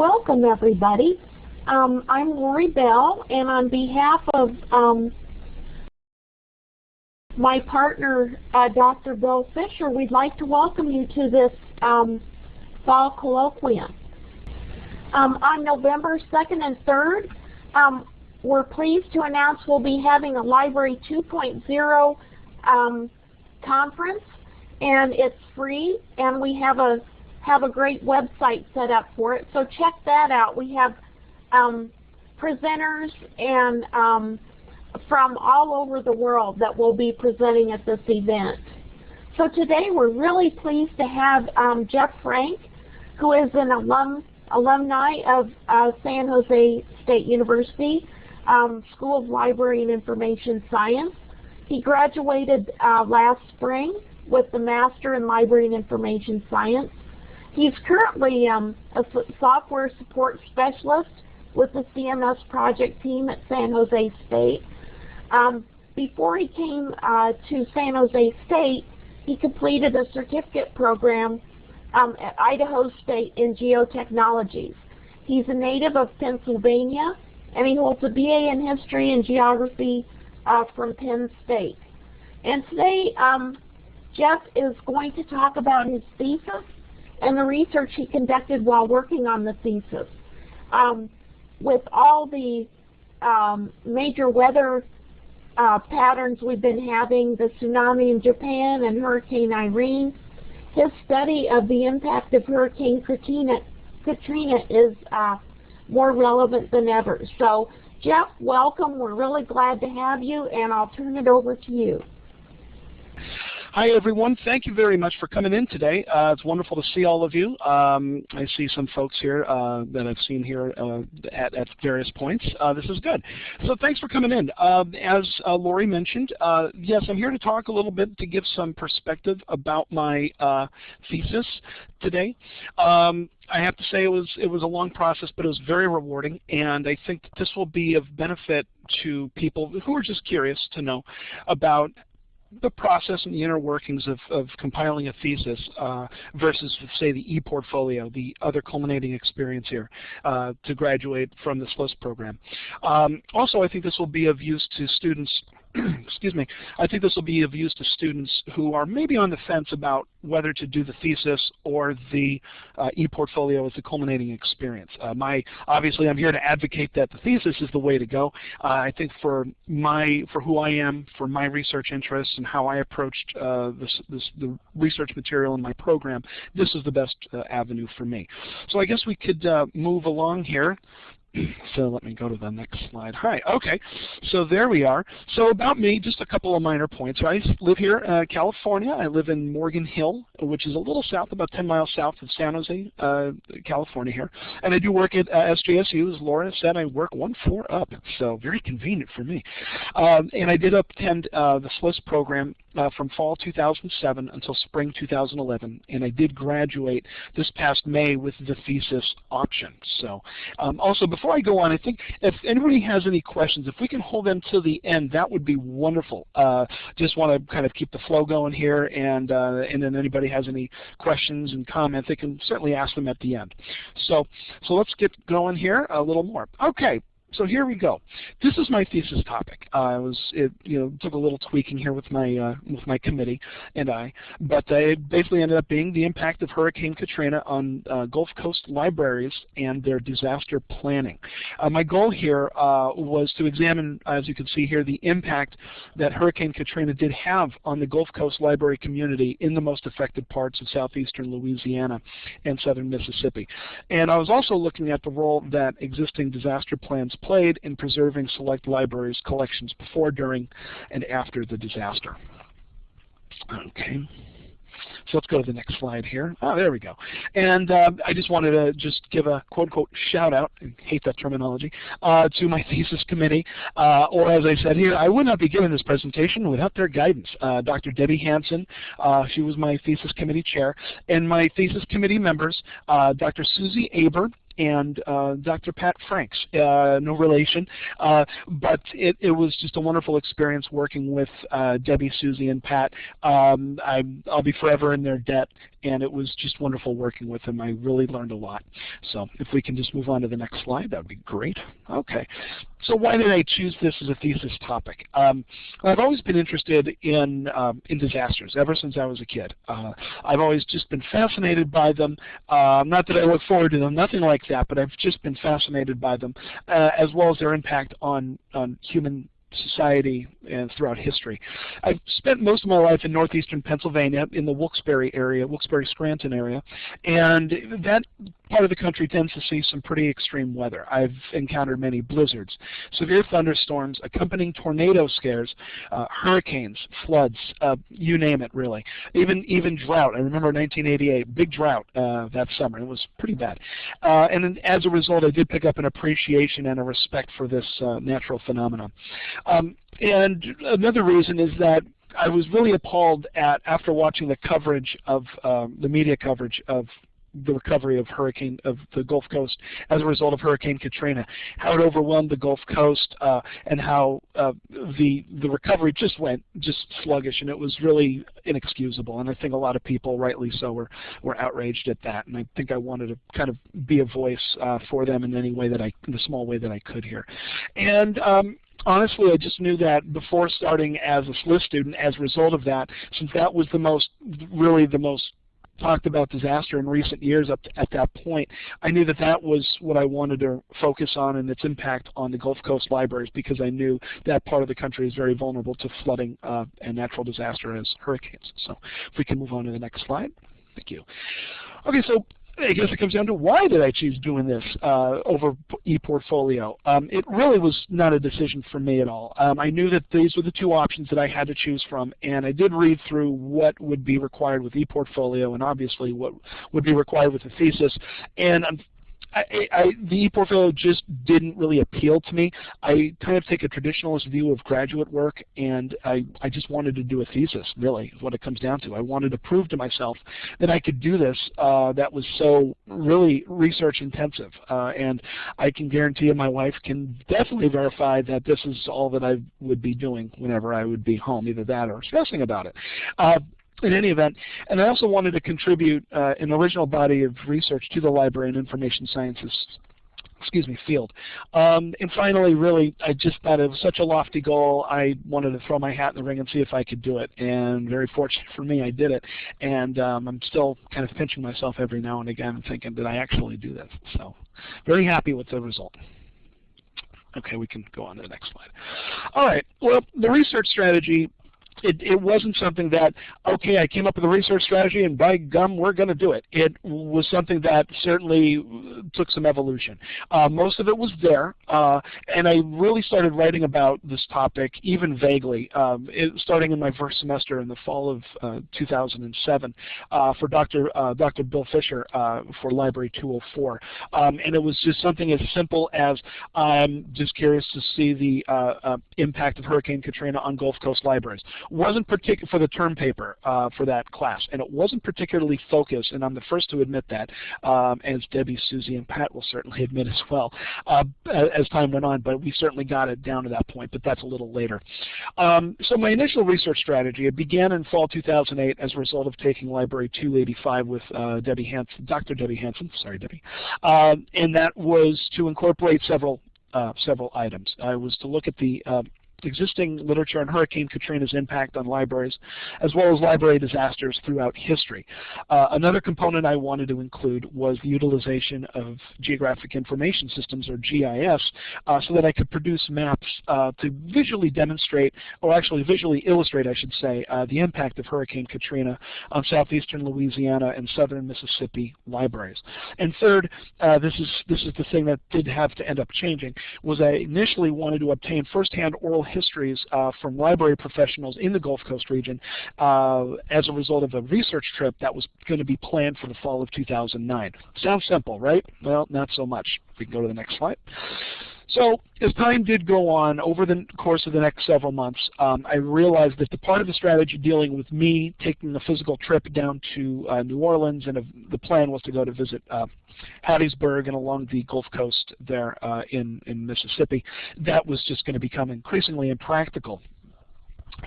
Welcome everybody. Um, I'm Lori Bell and on behalf of um, my partner uh, Dr. Bill Fisher, we'd like to welcome you to this um, fall colloquium. Um, on November 2nd and 3rd, um, we're pleased to announce we'll be having a Library 2.0 um, conference and it's free and we have a have a great website set up for it. So check that out. We have um, presenters and um, from all over the world that will be presenting at this event. So today we're really pleased to have um, Jeff Frank, who is an alum, alumni of uh, San Jose State University um, School of Library and Information Science. He graduated uh, last spring with the Master in Library and Information Science He's currently um, a software support specialist with the CMS project team at San Jose State. Um, before he came uh, to San Jose State, he completed a certificate program um, at Idaho State in geotechnologies. He's a native of Pennsylvania, and he holds a BA in History and Geography uh, from Penn State. And today, um, Jeff is going to talk about his thesis and the research he conducted while working on the thesis. Um, with all the um, major weather uh, patterns we've been having, the tsunami in Japan and Hurricane Irene, his study of the impact of Hurricane Katrina, Katrina is uh, more relevant than ever. So Jeff, welcome. We're really glad to have you, and I'll turn it over to you. Hi, everyone. Thank you very much for coming in today. Uh, it's wonderful to see all of you. Um, I see some folks here uh, that I've seen here uh, at, at, various points. Uh, this is good. So thanks for coming in. Um, as uh, Lori mentioned, uh, yes, I'm here to talk a little bit to give some perspective about my thesis today. Um, I have to say it was it was a long process, but it was very rewarding, and I think this will be of benefit to people who are just curious to know about the process and the inner workings of, of compiling a thesis uh, versus, say, the e-portfolio, the other culminating experience here uh, to graduate from the SLIS program. Um, also, I think this will be of use to students excuse me, I think this will be of use to students who are maybe on the fence about whether to do the thesis or the uh, e-portfolio as a culminating experience. Uh, my Obviously, I'm here to advocate that the thesis is the way to go. Uh, I think for my for who I am, for my research interests, and how I approached uh, this, this, the research material in my program, this is the best uh, avenue for me. So I guess we could uh, move along here. so let me go to the next slide. Hi, okay, so there we are. So about me, just a couple of minor points. I live here, uh, California. I live in Morgan Hill, which is a little south, about 10 miles south of San Jose, uh, California here. And I do work at uh, SJSU. As Laura said, I work one floor up, so very convenient for me. Um, and I did attend uh, the SLIS program uh, from fall 2007 until spring 2011, and I did graduate this past May with the thesis option. So um, also, before I go on, I think if anybody has any questions, if we can hold them till the end, that would be wonderful. Uh, just want to kind of keep the flow going here, and, uh, and then anybody has any questions and comments, they can certainly ask them at the end. So, so let's get going here a little more. Okay, so here we go. This is my thesis topic. Uh, was it you know took a little tweaking here with my uh, with my committee and I, but it basically ended up being the impact of Hurricane Katrina on uh, Gulf Coast libraries and their disaster planning. Uh, my goal here uh, was to examine, as you can see here, the impact that Hurricane Katrina did have on the Gulf Coast library community in the most affected parts of southeastern Louisiana and southern Mississippi. And I was also looking at the role that existing disaster plans played in preserving select libraries' collections before, during, and after the disaster. Okay. So let's go to the next slide here. Oh, there we go. And uh, I just wanted to just give a quote-unquote shout-out, I hate that terminology, uh, to my thesis committee. Uh, or as I said here, I would not be giving this presentation without their guidance. Uh, Dr. Debbie Hansen, uh, she was my thesis committee chair, and my thesis committee members, uh, Dr. Susie Aber, and uh, Dr. Pat Franks, uh, no relation, uh, but it, it, was just a wonderful experience working with uh, Debbie, Susie, and Pat. Um, I, will be forever in their debt, and it was just wonderful working with them. I really learned a lot. So if we can just move on to the next slide, that would be great. Okay, so why did I choose this as a thesis topic? Um, I've always been interested in, um, in disasters ever since I was a kid. Uh, I've always just been fascinated by them. Uh, not that I look forward to them, nothing like but I've just been fascinated by them, uh, as well as their impact on, on human society and throughout history. I've spent most of my life in northeastern Pennsylvania in the Wilkes-Barre area, Wilkes-Barre-Scranton area, and that part of the country tends to see some pretty extreme weather. I've encountered many blizzards, severe thunderstorms, accompanying tornado scares, uh, hurricanes, floods, uh, you name it really. Even even drought. I remember 1988, big drought uh, that summer. It was pretty bad. Uh, and as a result, I did pick up an appreciation and a respect for this uh, natural phenomenon. Um, and another reason is that I was really appalled at after watching the coverage of um, the media coverage of the recovery of hurricane of the Gulf Coast as a result of Hurricane Katrina, how it overwhelmed the Gulf Coast, uh, and how uh, the the recovery just went just sluggish, and it was really inexcusable. And I think a lot of people, rightly so, were were outraged at that. And I think I wanted to kind of be a voice uh, for them in any way that I, in the small way that I could here. And um, honestly, I just knew that before starting as a SLIS student, as a result of that, since that was the most, really the most talked about disaster in recent years up to, at that point, I knew that that was what I wanted to focus on and its impact on the Gulf Coast libraries because I knew that part of the country is very vulnerable to flooding uh, and natural disaster as hurricanes. So if we can move on to the next slide. Thank you. Okay, so I guess it comes down to why did I choose doing this uh, over ePortfolio? Um, it really was not a decision for me at all. Um, I knew that these were the two options that I had to choose from, and I did read through what would be required with ePortfolio and obviously what would be required with the thesis. And I, I, the ePortfolio just didn't really appeal to me. I kind of take a traditionalist view of graduate work, and I, I just wanted to do a thesis, really, is what it comes down to. I wanted to prove to myself that I could do this uh, that was so really research intensive. Uh, and I can guarantee you my wife can definitely verify that this is all that I would be doing whenever I would be home, either that or stressing about it. Uh, in any event, and I also wanted to contribute uh, an original body of research to the library and information sciences excuse me, field. Um, and finally, really, I just thought it was such a lofty goal, I wanted to throw my hat in the ring and see if I could do it. And very fortunate for me, I did it. And um, I'm still kind of pinching myself every now and again thinking, did I actually do this? So very happy with the result. Okay, we can go on to the next slide. All right, well, the research strategy it, it wasn't something that, okay, I came up with a research strategy and by gum, we're going to do it. It was something that certainly took some evolution. Uh, most of it was there, uh, and I really started writing about this topic even vaguely, um, it, starting in my first semester in the fall of uh, 2007 uh, for Dr. Uh, Dr. Bill Fisher uh, for Library 204. Um, and it was just something as simple as I'm just curious to see the impact of Hurricane Katrina on Gulf Coast libraries wasn't particular for the term paper uh, for that class, and it wasn't particularly focused. And I'm the first to admit that, um, as Debbie, Susie, and Pat will certainly admit as well, uh, as time went on. But we certainly got it down to that point, but that's a little later. Um, so my initial research strategy it began in fall 2008 as a result of taking Library 285 with uh, Debbie Hansen, Dr. Debbie Hansen, sorry Debbie, um, and that was to incorporate several uh, several items. I was to look at the uh, existing literature on Hurricane Katrina's impact on libraries, as well as library disasters throughout history. Uh, another component I wanted to include was the utilization of Geographic Information Systems, or GIS, uh, so that I could produce maps uh, to visually demonstrate, or actually visually illustrate, I should say, uh, the impact of Hurricane Katrina on southeastern Louisiana and southern Mississippi libraries. And third, uh, this is this is the thing that did have to end up changing, was I initially wanted to obtain firsthand oral histories uh, from library professionals in the Gulf Coast region uh, as a result of a research trip that was going to be planned for the fall of 2009. Sounds simple, right? Well, not so much. We can go to the next slide. So as time did go on, over the course of the next several months, um, I realized that the part of the strategy dealing with me taking a physical trip down to uh, New Orleans, and the plan was to go to visit uh, Hattiesburg and along the Gulf Coast there uh, in, in Mississippi, that was just going to become increasingly impractical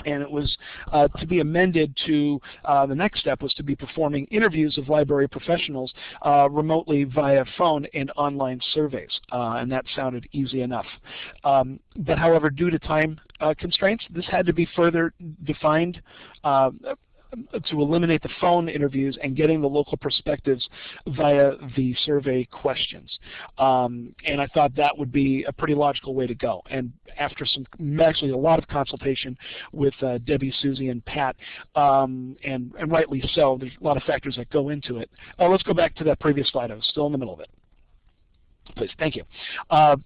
and it was uh, to be amended to uh, the next step was to be performing interviews of library professionals uh, remotely via phone and online surveys. Uh, and that sounded easy enough. Um, but however due to time uh, constraints this had to be further defined uh, to eliminate the phone interviews and getting the local perspectives via the survey questions. Um, and I thought that would be a pretty logical way to go. And after some, actually a lot of consultation with uh, Debbie, Susie, and Pat, um, and, and rightly so, there's a lot of factors that go into it. Uh, let's go back to that previous slide. I was still in the middle of it. Please, thank you. Uh,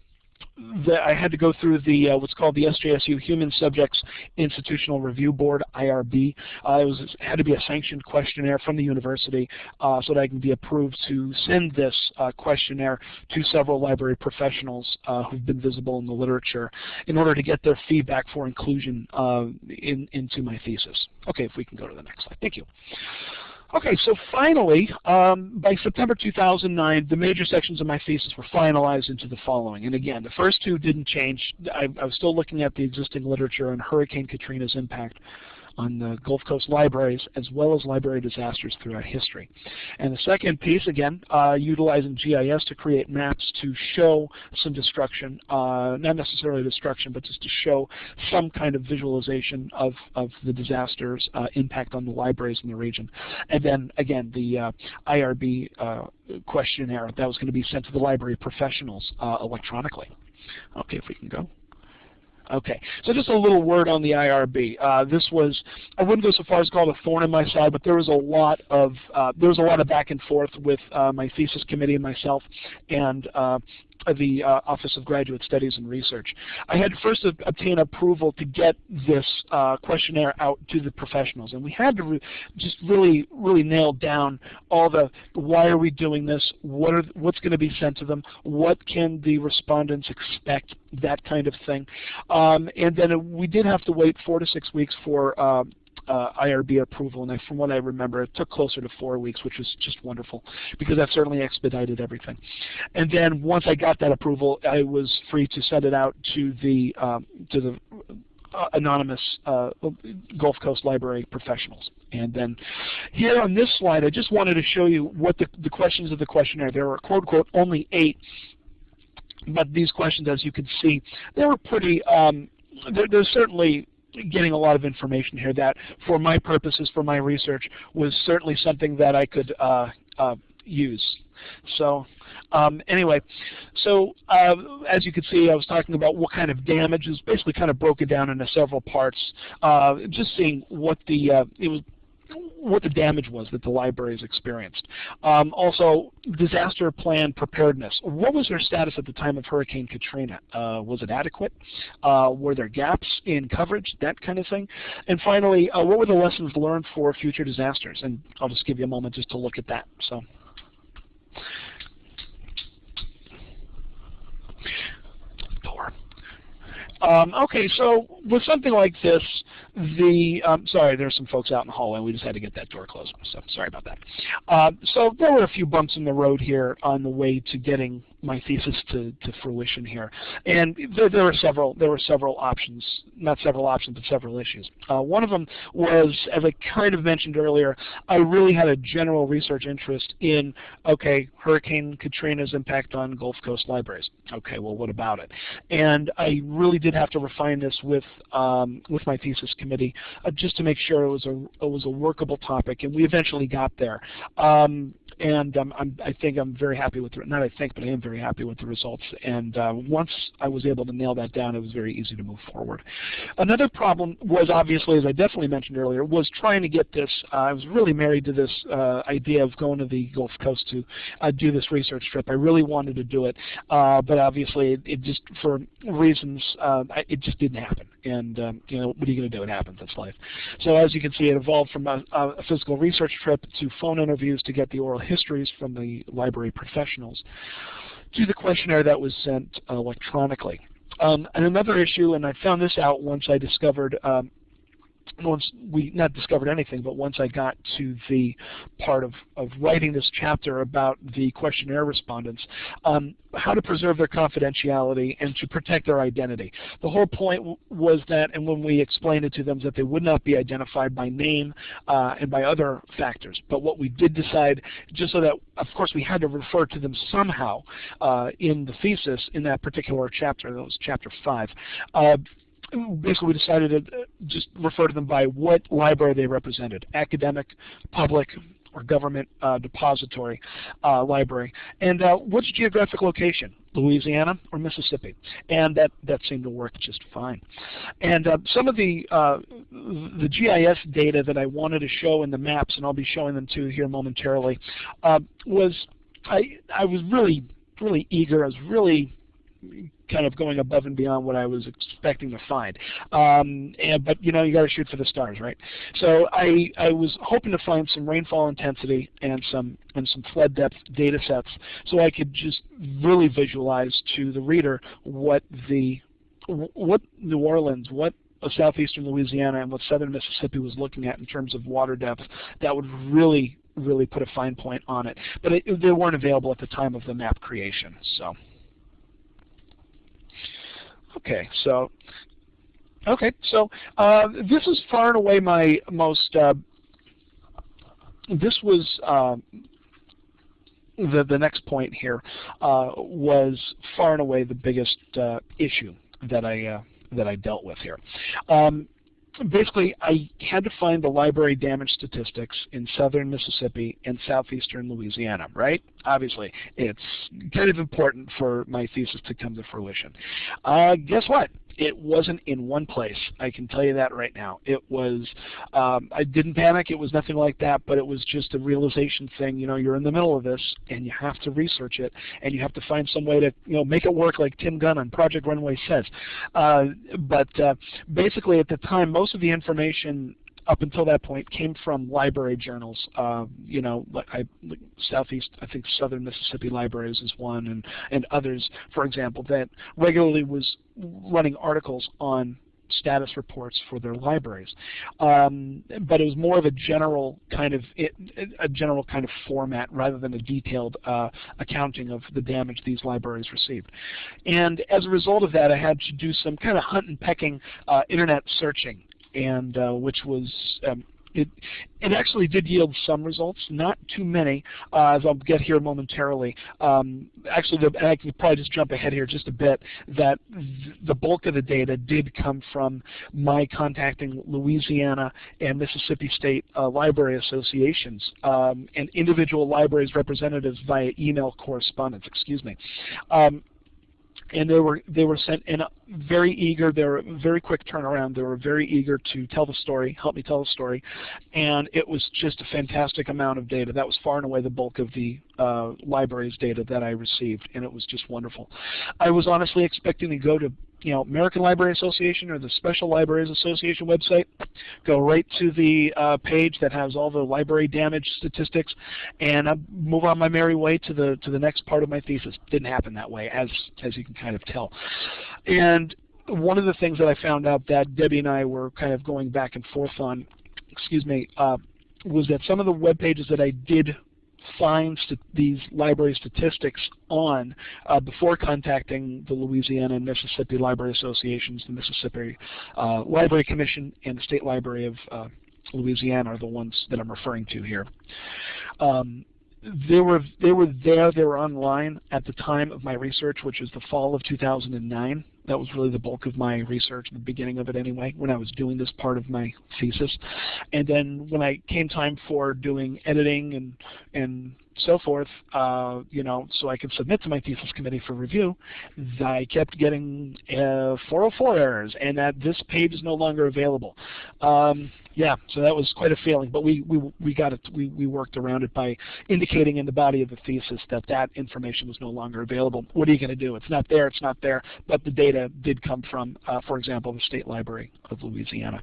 the, I had to go through the uh, what's called the SJSU Human Subjects Institutional Review Board (IRB). Uh, it was had to be a sanctioned questionnaire from the university uh, so that I can be approved to send this uh, questionnaire to several library professionals uh, who've been visible in the literature in order to get their feedback for inclusion uh, in, into my thesis. Okay, if we can go to the next slide. Thank you. Okay, so finally, um, by September 2009, the major sections of my thesis were finalized into the following. And again, the first two didn't change. I, I was still looking at the existing literature on Hurricane Katrina's impact on the Gulf Coast libraries as well as library disasters throughout history. And the second piece, again, uh, utilizing GIS to create maps to show some destruction, uh, not necessarily destruction, but just to show some kind of visualization of, of the disasters uh, impact on the libraries in the region. And then, again, the uh, IRB uh, questionnaire that was going to be sent to the library professionals uh, electronically. Okay, if we can go. Okay, so just a little word on the IRB. Uh, this was, I wouldn't go so far as to call it a thorn in my side, but there was a lot of, uh, there was a lot of back and forth with uh, my thesis committee and myself, and uh, the uh, Office of Graduate Studies and Research. I had to first obtain approval to get this uh, questionnaire out to the professionals, and we had to re just really, really nail down all the why are we doing this, what are what's going to be sent to them, what can the respondents expect, that kind of thing. Um, and then we did have to wait four to six weeks for uh, IRB approval, and I, from what I remember, it took closer to four weeks, which was just wonderful, because that certainly expedited everything. And then once I got that approval, I was free to send it out to the um, to the uh, anonymous uh, Gulf Coast Library professionals. And then here on this slide, I just wanted to show you what the, the questions of the questionnaire. There were quote unquote only eight, but these questions, as you can see, they were pretty. Um, they're certainly getting a lot of information here that for my purposes, for my research, was certainly something that I could uh, uh, use. So um, anyway, so uh, as you can see, I was talking about what kind of damage is basically kind of broken down into several parts. Uh, just seeing what the uh, it was what the damage was that the libraries experienced. Um, also, disaster plan preparedness. What was their status at the time of Hurricane Katrina? Uh, was it adequate? Uh, were there gaps in coverage? That kind of thing. And finally, uh, what were the lessons learned for future disasters? And I'll just give you a moment just to look at that. So. Door. Um, okay, so with something like this, the um, sorry, there's some folks out in the hallway. We just had to get that door closed. So sorry about that. Uh, so there were a few bumps in the road here on the way to getting my thesis to, to fruition here. And there, there, were several there were several options, not several options, but several issues. Uh, one of them was, as I kind of mentioned earlier, I really had a general research interest in, okay, Hurricane Katrina's impact on Gulf Coast libraries. Okay, well, what about it? And I really did have to refine this with um, with my thesis committee uh, just to make sure it was a it was a workable topic, and we eventually got there. Um, and um, I think I'm very happy with the, not I think, but I am very happy with the results. And uh, once I was able to nail that down, it was very easy to move forward. Another problem was obviously, as I definitely mentioned earlier, was trying to get this. Uh, I was really married to this uh, idea of going to the Gulf Coast to uh, do this research trip. I really wanted to do it, uh, but obviously it, it, just for reasons uh, it just didn't happen. And um, you know, what are you going to do? It happens. That's life. So as you can see, it evolved from a, a physical research trip to phone interviews to get the oral histories from the library professionals to the questionnaire that was sent electronically. Um, and another issue, and I found this out once I discovered um, once we not discovered anything, but once I got to the part of, of writing this chapter about the questionnaire respondents, um, how to preserve their confidentiality and to protect their identity. The whole point was that, and when we explained it to them, that they would not be identified by name uh, and by other factors. But what we did decide, just so that, of course, we had to refer to them somehow uh, in the thesis in that particular chapter, that was chapter 5. Uh, basically we decided to uh, just refer to them by what library they represented, academic, public, or government uh, depository uh, library. And uh, what's geographic location? Louisiana or Mississippi? And that, that seemed to work just fine. And uh, some of the, uh, the GIS data that I wanted to show in the maps, and I'll be showing them to you here momentarily, was I, I was really, really eager. I was really kind of going above and beyond what I was expecting to find. Um, and, but you know, you got to shoot for the stars, right? So I I was hoping to find some rainfall intensity and some and some flood depth data sets, so I could just really visualize to the reader what the what New Orleans, what southeastern Louisiana and what southern Mississippi was looking at in terms of water depth that would really really put a fine point on it. But it, they weren't available at the time of the map creation. So. Okay, so okay, so uh, this is far and away my most. Uh, this was uh, the the next point here uh, was far and away the biggest uh, issue that I uh, that I dealt with here. Um, basically, I had to find the library damage statistics in southern Mississippi and southeastern Louisiana, right? Obviously, it's kind of important for my thesis to come to fruition. Uh, guess what? It wasn't in one place. I can tell you that right now. It was, um, I didn't panic. It was nothing like that, but it was just a realization thing. You know, you're in the middle of this and you have to research it and you have to find some way to, you know, make it work like Tim Gunn on Project Runway says. Uh, but uh, basically at the time, most of the information up until that point came from library journals. Uh, you know, I, Southeast, I think Southern Mississippi Libraries is one, and and others, for example, that regularly was running articles on status reports for their libraries. Um, but it was more of a general kind of it, a general kind of format rather than a detailed uh, accounting of the damage these libraries received. And as a result of that, I had to do some kind of hunt and pecking uh, internet searching and uh, which was um, it, it actually did yield some results, not too many, uh, as I'll get here momentarily. Um, actually, the, I could probably just jump ahead here just a bit, that th the bulk of the data did come from my contacting Louisiana and Mississippi State uh, Library Associations um, and individual libraries representatives via email correspondence, excuse me. Um, and they were they were sent in very eager. They were very quick turnaround. They were very eager to tell the story, help me tell the story, and it was just a fantastic amount of data. That was far and away the bulk of the uh, library's data that I received, and it was just wonderful. I was honestly expecting to go to you know, American Library Association or the Special Libraries Association website, go right to the uh, page that has all the library damage statistics, and I move on my merry way to the to the next part of my thesis. Didn't happen that way, as as you can kind of tell. And one of the things that I found out that Debbie and I were kind of going back and forth on, excuse me, uh, was that some of the web pages that I did find these library statistics on uh, before contacting the Louisiana and Mississippi Library Associations, the Mississippi uh, Library Commission, and the State Library of uh, Louisiana are the ones that I'm referring to here. Um, they were they were there, they were online at the time of my research, which was the fall of 2009. That was really the bulk of my research, the beginning of it anyway, when I was doing this part of my thesis. And then when I came time for doing editing and and so forth, uh, you know, so I could submit to my thesis committee for review, I kept getting uh, 404 errors and that this page is no longer available. Um, yeah, so that was quite a feeling, but we, we, we got it, we, we worked around it by indicating in the body of the thesis that that information was no longer available. What are you going to do? It's not there, it's not there, but the data did come from, uh, for example, the State Library of Louisiana.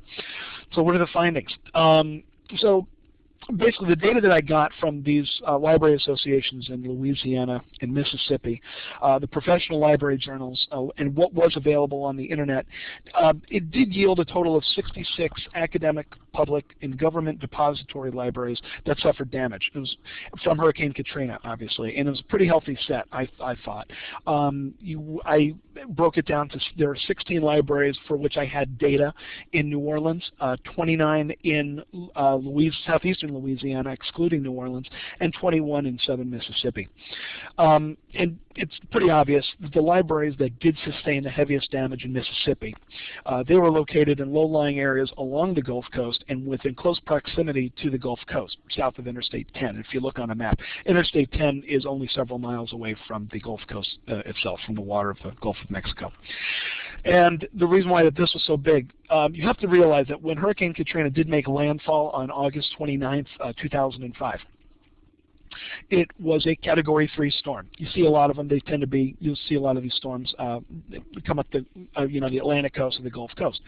So what are the findings? Um, so basically the data that I got from these uh, library associations in Louisiana and Mississippi, uh, the professional library journals, uh, and what was available on the internet, uh, it did yield a total of 66 academic, public, and government depository libraries that suffered damage. It was from Hurricane Katrina, obviously, and it was a pretty healthy set, I, I thought. Um, you, I broke it down to there are 16 libraries for which I had data in New Orleans, uh, 29 in uh, Louisiana, southeastern Louisiana, excluding New Orleans, and 21 in southern Mississippi. Um, and it's pretty obvious the libraries that did sustain the heaviest damage in Mississippi, uh, they were located in low-lying areas along the Gulf Coast and within close proximity to the Gulf Coast, south of Interstate 10. If you look on a map, Interstate 10 is only several miles away from the Gulf Coast uh, itself, from the water of the Gulf of Mexico. And the reason why that this was so big, um, you have to realize that when Hurricane Katrina did make landfall on August 29th, uh, 2005, it was a Category 3 storm. You see a lot of them. They tend to be. You'll see a lot of these storms uh, come up the, uh, you know, the Atlantic coast or the Gulf Coast.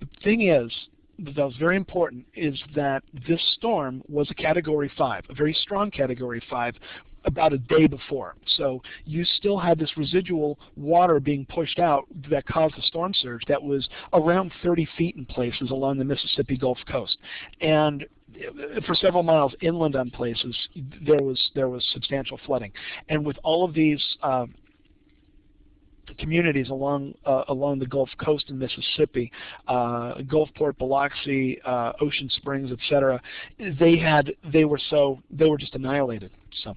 The thing is, that was very important is that this storm was a Category 5, a very strong Category 5 about a day before. So you still had this residual water being pushed out that caused the storm surge that was around 30 feet in places along the Mississippi Gulf Coast. And for several miles inland on places, there was there was substantial flooding. And with all of these uh, communities along uh, along the Gulf Coast in Mississippi, uh, Gulfport, Biloxi, uh, Ocean Springs, etc. They had they were so they were just annihilated. So,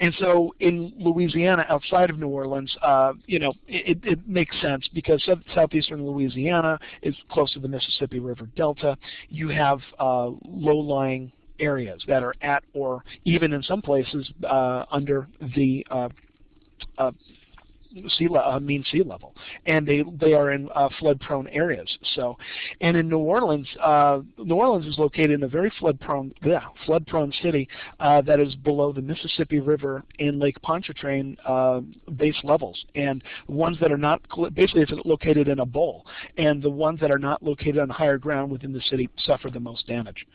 and so in Louisiana, outside of New Orleans, uh, you know, it, it makes sense because southeastern Louisiana is close to the Mississippi River Delta. You have uh, low-lying areas that are at or even in some places uh, under the uh, sea uh, mean sea level, and they they are in uh, flood-prone areas. So, and in New Orleans, uh, New Orleans is located in a very flood-prone yeah, flood-prone city uh, that is below the Mississippi River and Lake Pontchartrain uh, base levels, and ones that are not basically it's located in a bowl, and the ones that are not located on higher ground within the city suffer the most damage.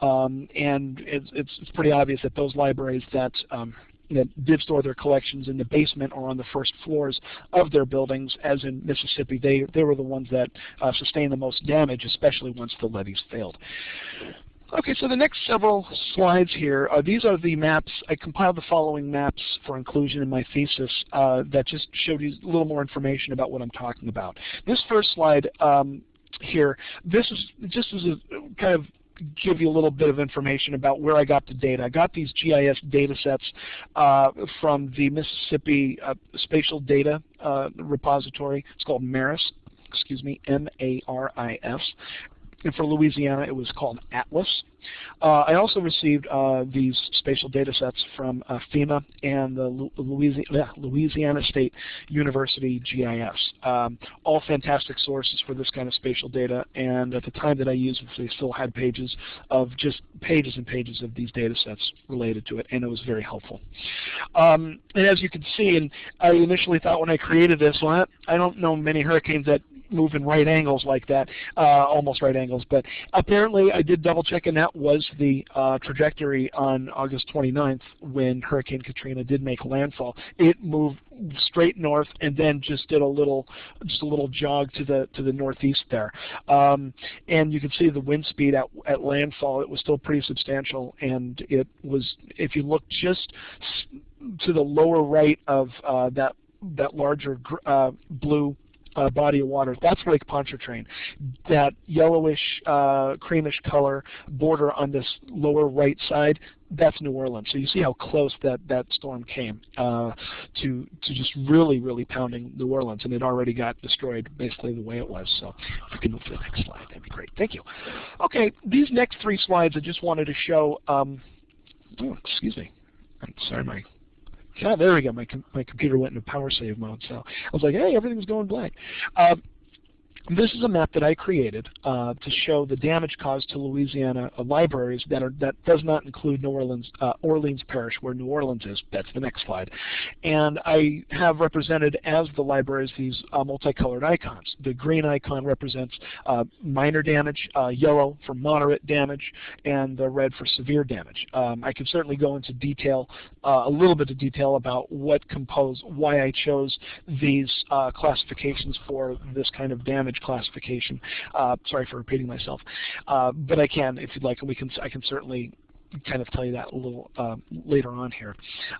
Um, and it's, it's, it's pretty obvious that those libraries that um, that did store their collections in the basement or on the first floors of their buildings, as in Mississippi, they, they were the ones that uh, sustained the most damage, especially once the levees failed. Okay, so the next several slides here, uh, these are the maps. I compiled the following maps for inclusion in my thesis uh, that just showed you a little more information about what I'm talking about. This first slide um, here, this is just as a kind of give you a little bit of information about where I got the data. I got these GIS data sets uh, from the Mississippi uh, Spatial Data uh, Repository. It's called MARIS, excuse me, M-A-R-I-S. And for Louisiana, it was called Atlas. Uh, I also received uh, these spatial data sets from uh, FEMA and the Louisiana, State University GIS. Um, all fantastic sources for this kind of spatial data, and at the time that I used they still had pages of just pages and pages of these data sets related to it, and it was very helpful. Um, and as you can see, and I initially thought when I created this, well, I don't know many hurricanes that move in right angles like that, uh, almost right angles. But apparently I did double check and that was the uh, trajectory on August 29th when Hurricane Katrina did make landfall. It moved straight north and then just did a little just a little jog to the to the northeast there. Um, and you can see the wind speed at, at landfall, it was still pretty substantial and it was, if you look just to the lower right of uh, that that larger uh, blue uh, body of water. That's Lake Pontchartrain. That yellowish, uh, creamish color border on this lower right side, that's New Orleans. So you see how close that, that storm came uh, to, to just really, really pounding New Orleans. And it already got destroyed basically the way it was. So if you can move to the next slide, that'd be great. Thank you. Okay, these next three slides I just wanted to show, um, oh, excuse me. I'm sorry, my yeah, there we go. My com my computer went into power save mode, so I was like, hey, everything's going black. Uh, this is a map that I created uh, to show the damage caused to Louisiana uh, libraries that are that does not include New Orleans uh, Orleans Parish, where New Orleans is. That's the next slide. And I have represented as the libraries these uh, multicolored icons. The green icon represents uh, minor damage, uh, yellow for moderate damage, and the red for severe damage. Um, I can certainly go into detail, a little bit of detail about what compose, why I chose these classifications for this kind of damage classification. Uh, sorry for repeating myself, uh, but I can, if you'd like, we can. I can certainly kind of tell you that a little uh, later on here.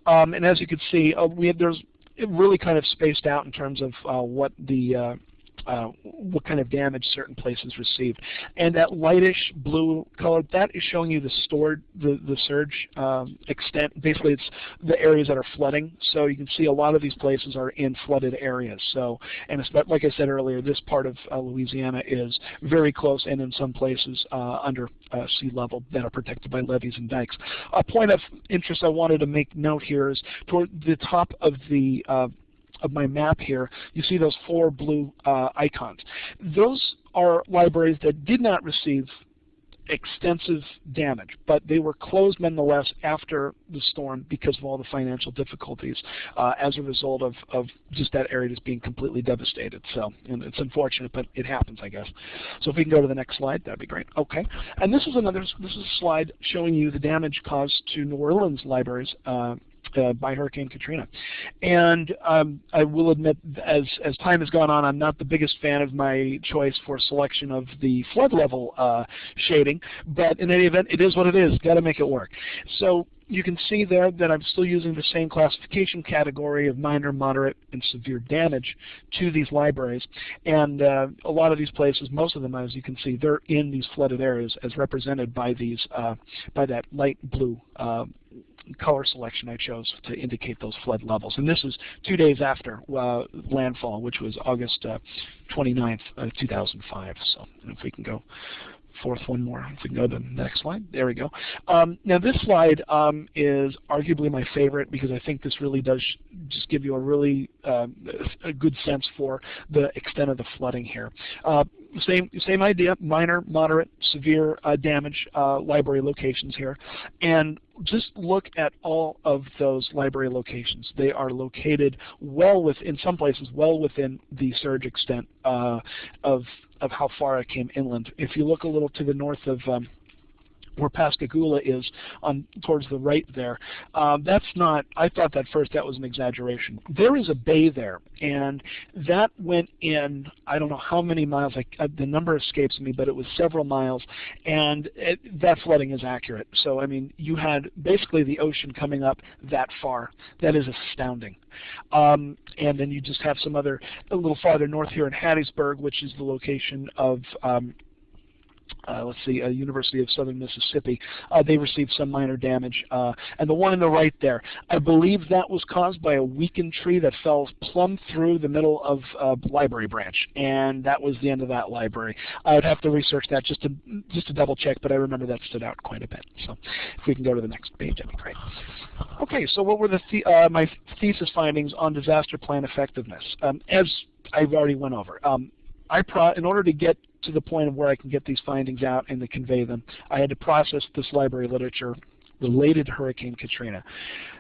Um, and as you can see, uh, we have, there's really kind of spaced out in terms of uh, what the uh, what kind of damage certain places received. And that lightish blue color, that is showing you the stored, the, the surge um, extent. Basically, it's the areas that are flooding. So you can see a lot of these places are in flooded areas. So, and like I said earlier, this part of uh, Louisiana is very close and in some places uh, under uh, sea level that are protected by levees and dikes. A point of interest I wanted to make note here is toward the top of the uh, of my map here, you see those four blue uh, icons. Those are libraries that did not receive extensive damage, but they were closed nonetheless after the storm because of all the financial difficulties uh, as a result of, of just that area just being completely devastated. So, and it's unfortunate, but it happens, I guess. So if we can go to the next slide, that'd be great. Okay, and this is another, this is a slide showing you the damage caused to New Orleans libraries uh, uh, by Hurricane Katrina. And um, I will admit, as, as time has gone on, I'm not the biggest fan of my choice for selection of the flood level uh, shading, but in any event, it is what it is. Got to make it work. So you can see there that I'm still using the same classification category of minor, moderate, and severe damage to these libraries. And uh, a lot of these places, most of them, as you can see, they're in these flooded areas as represented by these, uh, by that light blue uh, color selection I chose to indicate those flood levels. And this is two days after uh, landfall, which was August uh, 29th, uh, 2005. So if we can go forth one more. If we can go to the next slide. There we go. Um, now this slide um, is arguably my favorite because I think this really does just give you a really uh, a good sense for the extent of the flooding here. Same same idea, minor, moderate, severe uh, damage uh, library locations here. And just look at all of those library locations. They are located well within, some places, well within the surge extent uh, of of how far it came inland. If you look a little to the north of um, where Pascagoula is on towards the right there. Um, that's not, I thought that first that was an exaggeration. There is a bay there, and that went in, I don't know how many miles, I, uh, the number escapes me, but it was several miles, and it, that flooding is accurate. So, I mean, you had basically the ocean coming up that far. That is astounding. Um, and then you just have some other, a little farther north here in Hattiesburg, which is the location of um, uh, let's see, uh, University of Southern Mississippi, uh, they received some minor damage. Uh, and the one in the right there, I believe that was caused by a weakened tree that fell plumb through the middle of a library branch, and that was the end of that library. I would have to research that just to just to double check, but I remember that stood out quite a bit. So if we can go to the next page, that'd be great. Okay, so what were the, the uh, my thesis findings on disaster plan effectiveness? Um, as I've already went over. Um, I pro in order to get to the point of where I can get these findings out and to convey them, I had to process this library literature related to Hurricane Katrina.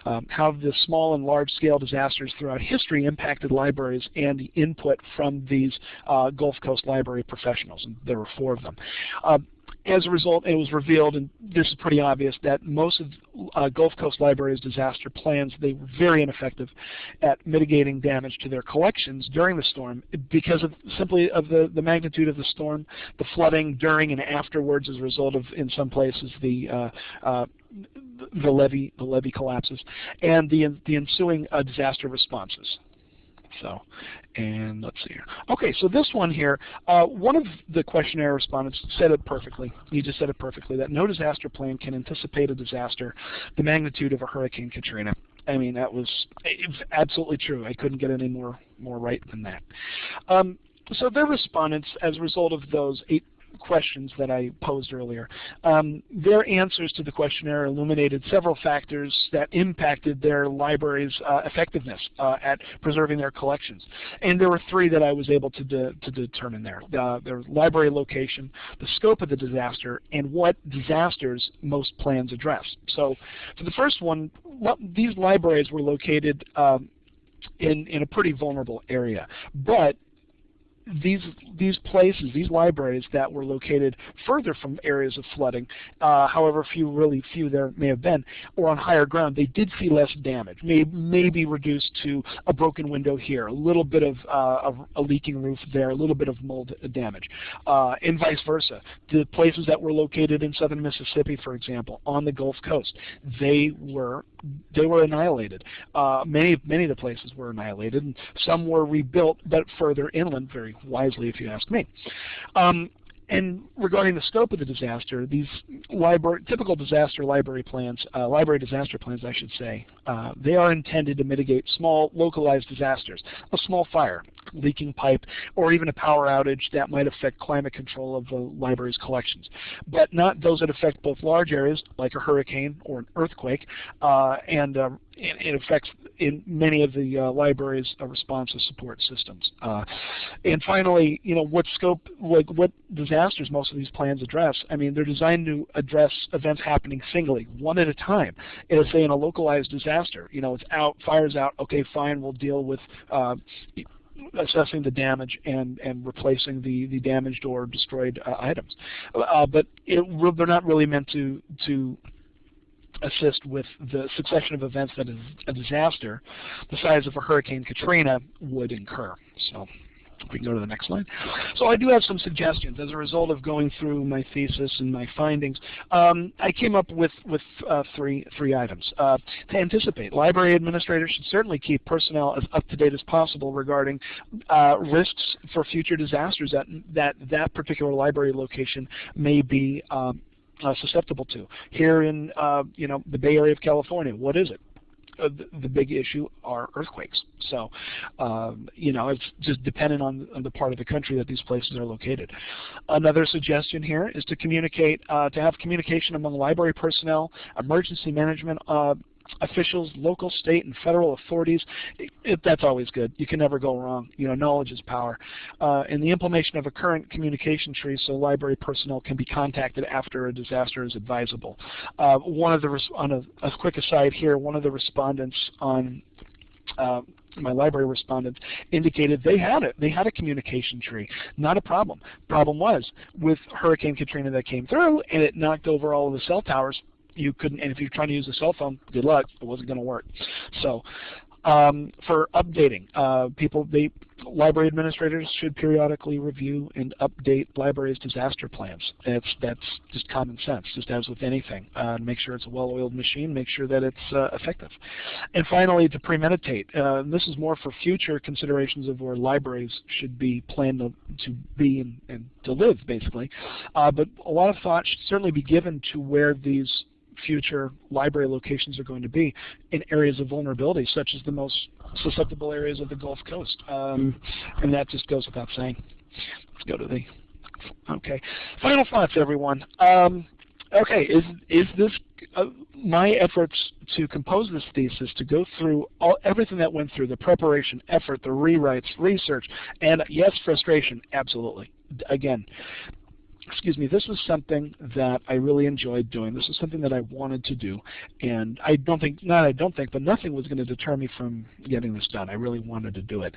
Um, how the small and large-scale disasters throughout history impacted libraries and the input from these uh, Gulf Coast library professionals, and there were four of them. Uh, as a result, it was revealed, and this is pretty obvious, that most of uh, Gulf Coast Library's disaster plans, they were very ineffective at mitigating damage to their collections during the storm because of simply of the, the magnitude of the storm, the flooding during and afterwards as a result of, in some places, the uh, uh, the levee the levee collapses, and the the ensuing uh, disaster responses. So, and let's see here. Okay, so this one here, uh, one of the questionnaire respondents said it perfectly. He just said it perfectly, that no disaster plan can anticipate a disaster the magnitude of a Hurricane Katrina. I mean, that was absolutely true. I couldn't get any more, more right than that. Um, so their respondents, as a result of those eight questions that I posed earlier. Um, their answers to the questionnaire illuminated several factors that impacted their library's uh, effectiveness uh, at preserving their collections. And there were three that I was able to, de to determine there. Uh, their library location, the scope of the disaster, and what disasters most plans address. So for the first one, these libraries were located um, in, in a pretty vulnerable area. But these these places, these libraries that were located further from areas of flooding, uh, however few, really few there may have been, or on higher ground, they did see less damage. May maybe reduced to a broken window here, a little bit of uh, a, a, leaking roof there, a little bit of mold damage, uh, and vice versa. The places that were located in southern Mississippi, for example, on the Gulf Coast, they were they were annihilated. Uh, many many of the places were annihilated, and some were rebuilt, but further inland, very wisely if you ask me. Um, and regarding the scope of the disaster, these library, typical disaster library plans, uh, library disaster plans I should say, uh, they are intended to mitigate small localized disasters, a small fire, leaking pipe, or even a power outage that might affect climate control of the library's collections. But not those that affect both large areas, like a hurricane or an earthquake, uh, and it, it, affects in many of the uh, library's uh, responsive support systems. Uh, and finally, you know, what scope, like what disasters most of these plans address? I mean, they're designed to address events happening singly, one at a time. And say in a localized disaster, you know, it's out, fire's out, okay, fine, we'll deal with uh, assessing the damage and, and replacing the, the damaged or destroyed uh, items. Uh, but it, they're not really meant to, to assist with the succession of events that a disaster the size of a Hurricane Katrina would incur. So we can go to the next slide. So I do have some suggestions as a result of going through my thesis and my findings. Um, I came up with with uh, three three items uh, to anticipate. Library administrators should certainly keep personnel as up to date as possible regarding uh, risks for future disasters that that that particular library location may be. Um, uh, susceptible to. Here in uh, you know the Bay Area of California, what is it? uh, the, the, big issue are earthquakes. So, um, you know, it's just dependent on, on, the part of the country that these places are located. Another suggestion here is to communicate, uh, to have communication among library personnel, emergency management uh, officials, local, state, and federal authorities, it, it, that's always good. You can never go wrong. You know, knowledge is power. Uh, and the implementation of a current communication tree so library personnel can be contacted after a disaster is advisable. Uh, one of the, on a, a, quick aside here, one of the respondents on uh, my library respondents indicated they had it. They had a communication tree. Not a problem. Problem was with Hurricane Katrina that came through and it knocked over all of the cell towers you couldn't, and if you're trying to use a cell phone, good luck, it wasn't going to work. So um, for updating, uh, people, they, library administrators should periodically review and update libraries' disaster plans. That's, that's just common sense, just as with anything. Uh, make sure it's a well-oiled machine, make sure that it's uh, effective. And finally, to premeditate. Uh, this is more for future considerations of where libraries should be planned to, to be and, and, to live, basically. Uh, but a lot of thought should certainly be given to where these future library locations are going to be in areas of vulnerability, such as the most susceptible areas of the Gulf Coast. Um, and that just goes without saying. Let's go to the, okay. Final thoughts, everyone. Um, okay, is, is this, uh, my efforts to compose this thesis, to go through all, everything that went through, the preparation, effort, the rewrites, research, and yes, frustration, absolutely. Again, excuse me, this was something that I really enjoyed doing. This was something that I wanted to do. And I don't think, not I don't think, but nothing was going to deter me from getting this done. I really wanted to do it.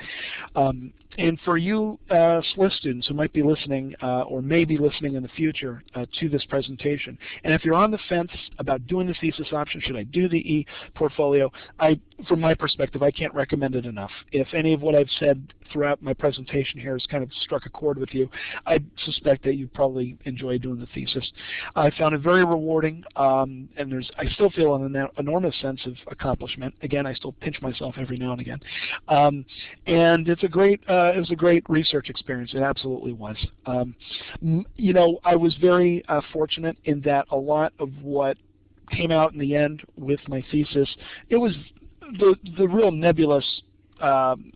Um, and for you uh, SLIS students who might be listening uh, or may be listening in the future uh, to this presentation, and if you're on the fence about doing the thesis option, should I do the e-portfolio, I, from my perspective, I can't recommend it enough. If any of what I've said throughout my presentation here has kind of struck a chord with you, I suspect that you probably enjoy doing the thesis. I found it very rewarding, um, and there's I still feel an enormous sense of accomplishment. Again, I still pinch myself every now and again. Um, and it's a great uh, it was a great research experience. It absolutely was. Um, you know, I was very uh, fortunate in that a lot of what came out in the end with my thesis, it was the the real nebulous um,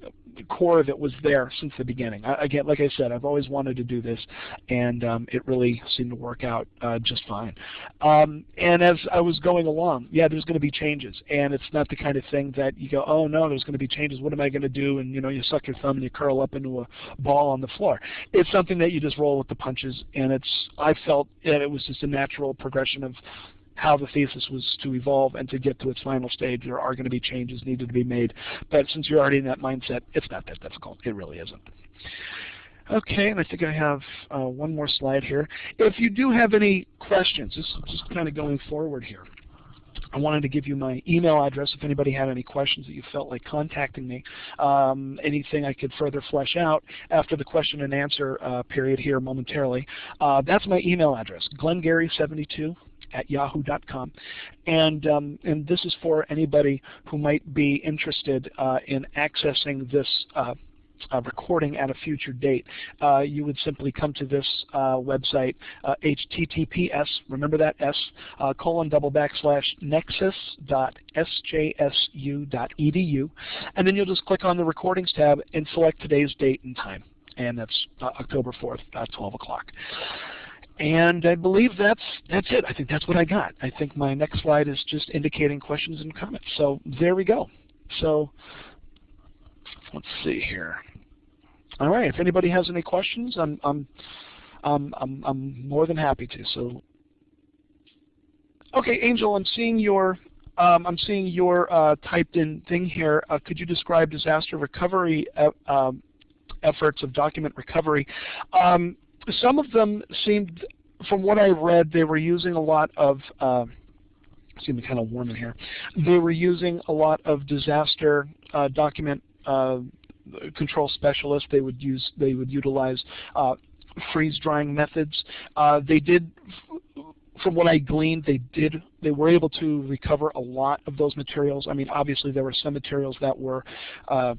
core of it was there since the beginning. I, again, like I said, I've always wanted to do this, and um, it really seemed to work out uh, just fine. Um, and as I was going along, yeah, there's going to be changes, and it's not the kind of thing that you go, oh no, there's going to be changes. What am I going to do? And you know, you suck your thumb and you curl up into a ball on the floor. It's something that you just roll with the punches, and it's. I felt that it was just a natural progression of how the thesis was to evolve and to get to its final stage. There are going to be changes needed to be made. But since you're already in that mindset, it's not that difficult. It really isn't. Okay, and I think I have uh, one more slide here. If you do have any questions, just, kind of going forward here. I wanted to give you my email address if anybody had any questions that you felt like contacting me. Um, anything I could further flesh out after the question and answer uh, period here momentarily. Uh, that's my email address, glengary72 at yahoo.com. And, um, and this is for anybody who might be interested uh, in accessing this uh, uh, recording at a future date, uh, you would simply come to this uh, website, https, remember that S, uh, colon double backslash nexus.sjsu.edu, and then you'll just click on the recordings tab and select today's date and time, and that's uh, October 4th, 12 o'clock. And I believe that's that's it. I think that's what I got. I think my next slide is just indicating questions and comments. So there we go. So let's see here. All right. If anybody has any questions, I'm I'm I'm I'm, I'm more than happy to. So okay, Angel, I'm seeing your um, I'm seeing your uh, typed in thing here. Uh, could you describe disaster recovery e um, efforts of document recovery? Um, some of them seemed, from what I read, they were using a lot of, uh, kind of warm in here. They were using a lot of disaster uh, document uh, control specialists. They would use, they would utilize uh, freeze drying methods. Uh, they did from what I gleaned, they did they were able to recover a lot of those materials. I mean, obviously there were some materials that were uh,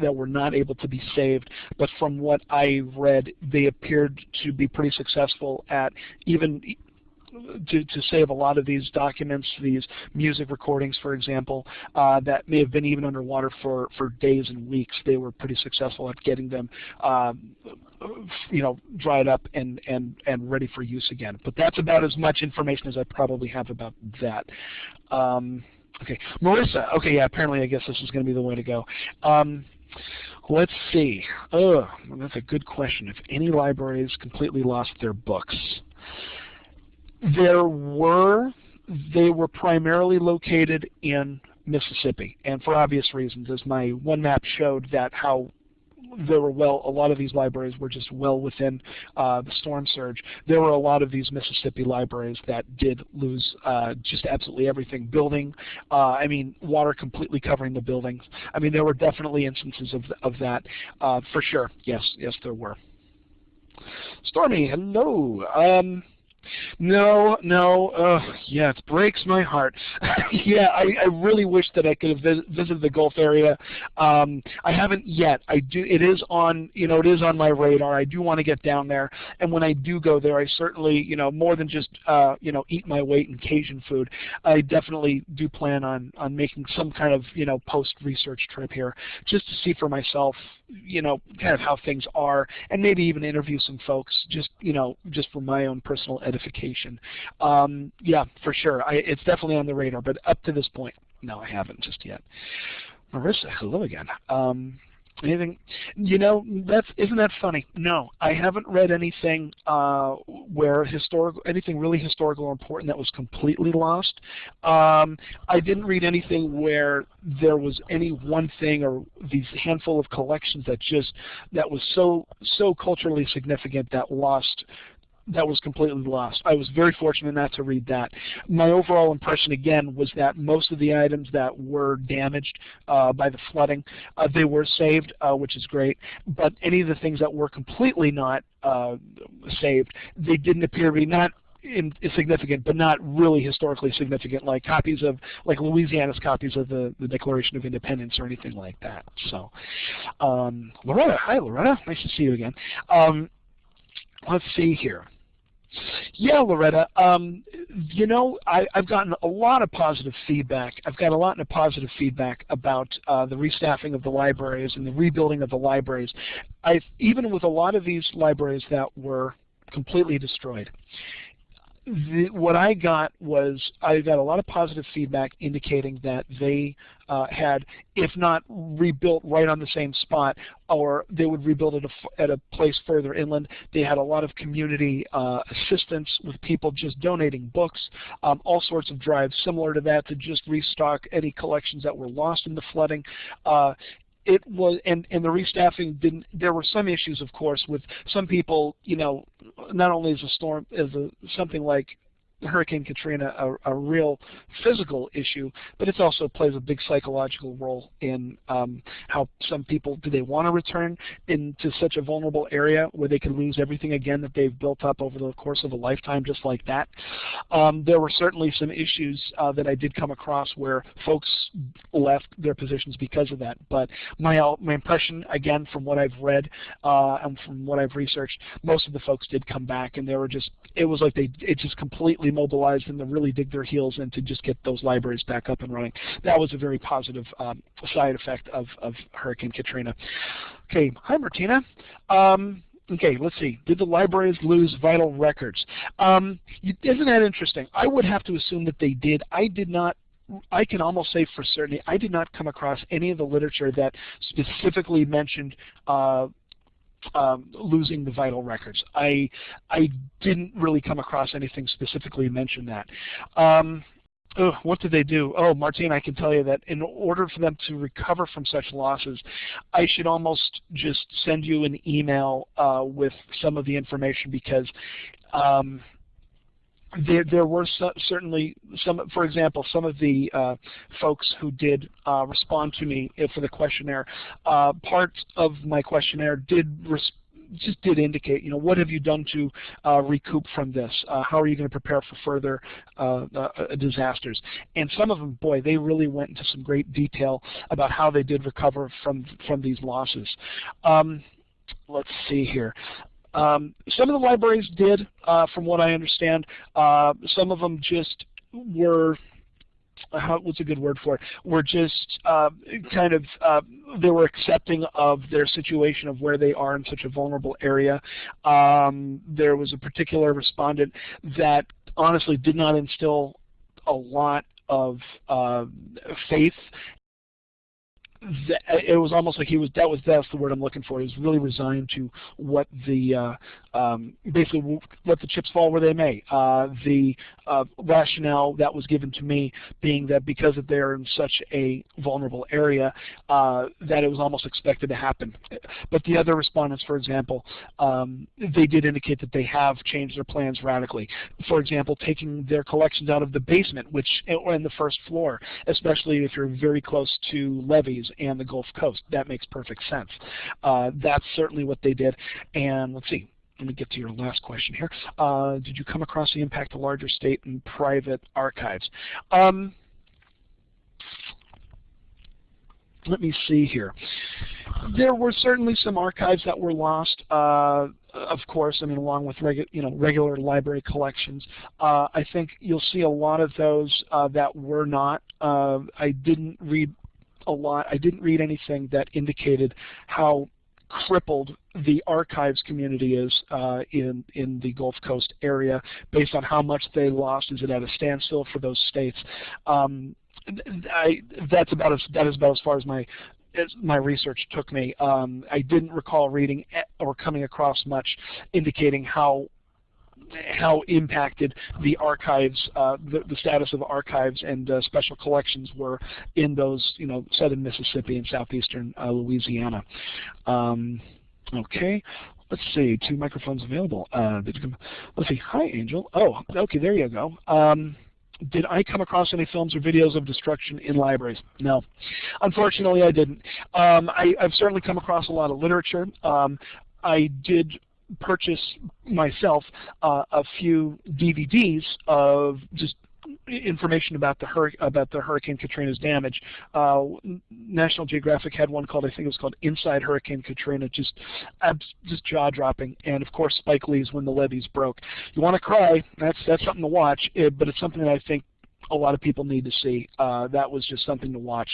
that were not able to be saved. But from what I read, they appeared to be pretty successful at even to, to save a lot of these documents, these music recordings, for example, uh, that may have been even underwater for, for days and weeks. They were pretty successful at getting them, um, you know, dried up and, and, and ready for use again. But that's about as much information as I probably have about that. Um, Okay, Marissa. Okay, yeah. Apparently, I guess this is going to be the way to go. Um, let's see. Oh, that's a good question. If any libraries completely lost their books, there were. They were primarily located in Mississippi, and for obvious reasons, as my one map showed that how there were well, a lot of these libraries were just well within uh, the storm surge. There were a lot of these Mississippi libraries that did lose uh, just absolutely everything. Building, uh, I mean, water completely covering the buildings. I mean, there were definitely instances of, of that uh, for sure. Yes, yes, there were. Stormy, hello. Um, no, no, uh, yeah, it breaks my heart. yeah, I, I really wish that I could have vis visited the Gulf area. Um, I haven't yet. I do. It is on, you know, it is on my radar. I do want to get down there, and when I do go there, I certainly, you know, more than just, uh, you know, eat my weight in Cajun food. I definitely do plan on on making some kind of, you know, post research trip here, just to see for myself, you know, kind of how things are, and maybe even interview some folks, just, you know, just for my own personal edification. Um, yeah, for sure. I, it's definitely on the radar, but up to this point, no, I haven't just yet. Marissa, hello again. Um, Anything, you know, that's isn't that funny? No, I haven't read anything uh, where historical, anything really historical or important that was completely lost. Um, I didn't read anything where there was any one thing or these handful of collections that just that was so so culturally significant that lost that was completely lost. I was very fortunate not to read that. My overall impression, again, was that most of the items that were damaged uh, by the flooding, uh, they were saved, uh, which is great. But any of the things that were completely not uh, saved, they didn't appear to be not insignificant, but not really historically significant, like copies of, like Louisiana's copies of the, the Declaration of Independence or anything like that. So, um, Loretta, hi Loretta, nice to see you again. Um, let's see here. Yeah, Loretta. Um, you know, I, have gotten a lot of positive feedback. I've got a lot of positive feedback about uh, the restaffing of the libraries and the rebuilding of the libraries. I even with a lot of these libraries that were completely destroyed, the, what I got was I got a lot of positive feedback indicating that they uh, had, if not rebuilt right on the same spot, or they would rebuild it at a place further inland. They had a lot of community uh, assistance with people just donating books, um, all sorts of drives similar to that to just restock any collections that were lost in the flooding. Uh, it was and and the restaffing didn't there were some issues of course with some people you know not only is a storm is a something like Hurricane Katrina a, a, real physical issue, but it also plays a big psychological role in um, how some people, do they want to return into such a vulnerable area where they can lose everything again that they've built up over the course of a lifetime just like that. Um, there were certainly some issues uh, that I did come across where folks left their positions because of that, but my, uh, my impression, again, from what I've read uh, and from what I've researched, most of the folks did come back and they were just, it was like they, it just completely mobilized them to really dig their heels in to just get those libraries back up and running. That was a very positive um, side effect of, of Hurricane Katrina. Okay, hi Martina. Um, okay, let's see. Did the libraries lose vital records? Um, isn't that interesting? I would have to assume that they did. I did not I can almost say for certainty, I did not come across any of the literature that specifically mentioned uh, um, losing the vital records. I I didn't really come across anything specifically mention that. Um, what did they do? Oh, Martine, I can tell you that in order for them to recover from such losses, I should almost just send you an email uh, with some of the information because um, there, there were certainly some, for example, some of the uh, folks who did uh, respond to me for the questionnaire, uh, part of my questionnaire did just did indicate, you know, what have you done to uh, recoup from this? Uh, how are you going to prepare for further uh, uh, disasters? And some of them, boy, they really went into some great detail about how they did recover from from these losses. Um, let's see here. Um, some of the libraries did, uh, from what I understand. Uh, some of them just were how, what's a good word for it? Were just uh, kind of uh, they were accepting of their situation of where they are in such a vulnerable area. Um, there was a particular respondent that honestly did not instill a lot of uh, faith it was almost like he was that was that's the word I'm looking for. He was really resigned to what the uh, um, basically let the chips fall where they may. Uh, the uh, rationale that was given to me being that because they're in such a vulnerable area, uh, that it was almost expected to happen. But the other respondents, for example, um, they did indicate that they have changed their plans radically. For example, taking their collections out of the basement, which or in the first floor, especially if you're very close to levees and the Gulf Coast. That makes perfect sense. Uh, that's certainly what they did. And let's see, let me get to your last question here. Uh, did you come across the impact of larger state and private archives? Um, let me see here. There were certainly some archives that were lost. Uh, of course, I mean, along with regu you know regular library collections. Uh, I think you'll see a lot of those uh, that were not. Uh, I didn't read a lot. I didn't read anything that indicated how crippled the archives community is uh, in in the Gulf Coast area based on how much they lost. Is it at a standstill for those states? Um, I, that's about as that is about as far as my as my research took me. Um, I didn't recall reading or coming across much indicating how how impacted the archives, uh, the, the, status of archives and uh, special collections were in those, you know, southern Mississippi and southeastern uh, Louisiana. Um, okay. Let's see, two microphones available. Uh, let's see, hi Angel. Oh, okay, there you go. Um, did I come across any films or videos of destruction in libraries? No. Unfortunately, I didn't. Um, I, have certainly come across a lot of literature. Um, I did purchase myself uh, a few DVDs of just information about the hur about the Hurricane Katrina's damage. Uh, National Geographic had one called I think it was called Inside Hurricane Katrina, just just jaw dropping. And of course Spike Lee's When the Levees Broke. You want to cry? That's that's something to watch, but it's something that I think a lot of people need to see. Uh, that was just something to watch.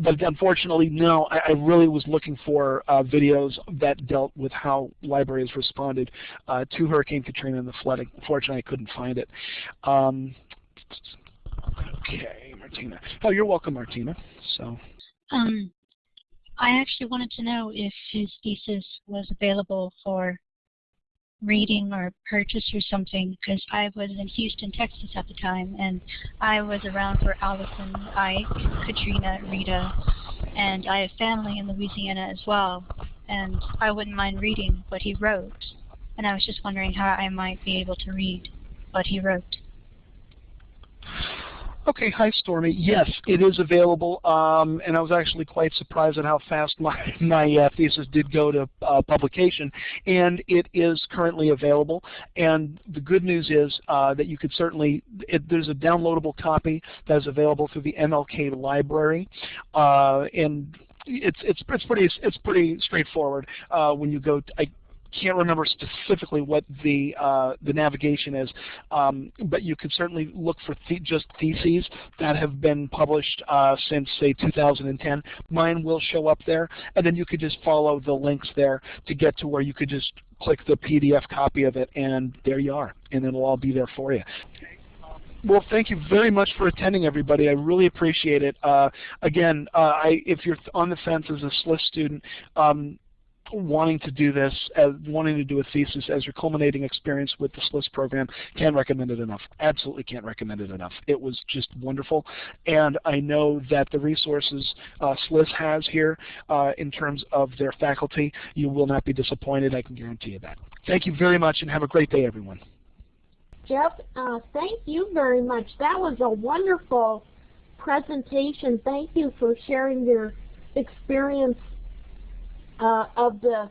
But unfortunately, no, I, I really was looking for uh, videos that dealt with how libraries responded uh, to Hurricane Katrina and the flooding. Unfortunately, I couldn't find it. Um, okay, Martina. Oh, you're welcome, Martina. So. Um, I actually wanted to know if his thesis was available for reading or purchase or something because I was in Houston, Texas at the time, and I was around for Allison, Ike, Katrina, Rita, and I have family in Louisiana as well, and I wouldn't mind reading what he wrote, and I was just wondering how I might be able to read what he wrote. Okay, hi Stormy. Yes, it is available, um, and I was actually quite surprised at how fast my, my uh, thesis did go to uh, publication, and it is currently available. And the good news is uh, that you could certainly, it, there's a downloadable copy that is available through the MLK library, uh, and it's it's it's pretty it's pretty straightforward uh, when you go. To, I, can't remember specifically what the uh, the navigation is, um, but you could certainly look for just theses that have been published uh, since say 2010. Mine will show up there, and then you could just follow the links there to get to where you could just click the PDF copy of it, and there you are, and it'll all be there for you. Well, thank you very much for attending, everybody. I really appreciate it. Uh, again, uh, I, if you're on the fence as a SLIS student, um, wanting to do this, as wanting to do a thesis as your culminating experience with the SLIS program, can't recommend it enough. Absolutely can't recommend it enough. It was just wonderful. And I know that the resources uh, SLIS has here uh, in terms of their faculty, you will not be disappointed. I can guarantee you that. Thank you very much and have a great day, everyone. Jeff, uh, thank you very much. That was a wonderful presentation. Thank you for sharing your experience uh, of the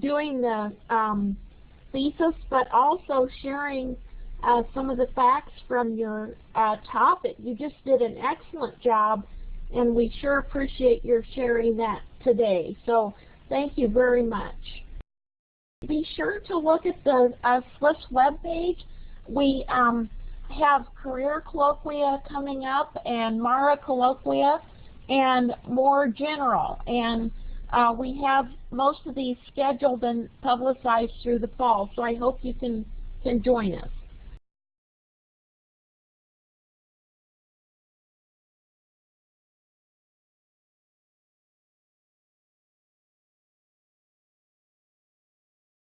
doing the um, thesis, but also sharing uh, some of the facts from your uh, topic. You just did an excellent job, and we sure appreciate your sharing that today. So thank you very much. Be sure to look at the uh, SLIS webpage. We um, have career colloquia coming up and MARA colloquia and more general. And uh, we have most of these scheduled and publicized through the fall, so I hope you can, can join us.